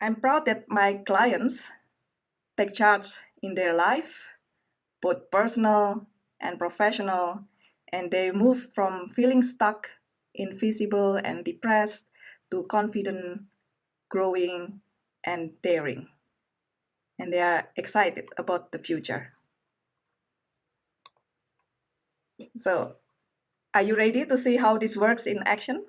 I'm proud that my clients take charge in their life, both personal and professional, and they move from feeling stuck, invisible, and depressed to confident, growing, and daring. And they are excited about the future. So, are you ready to see how this works in action?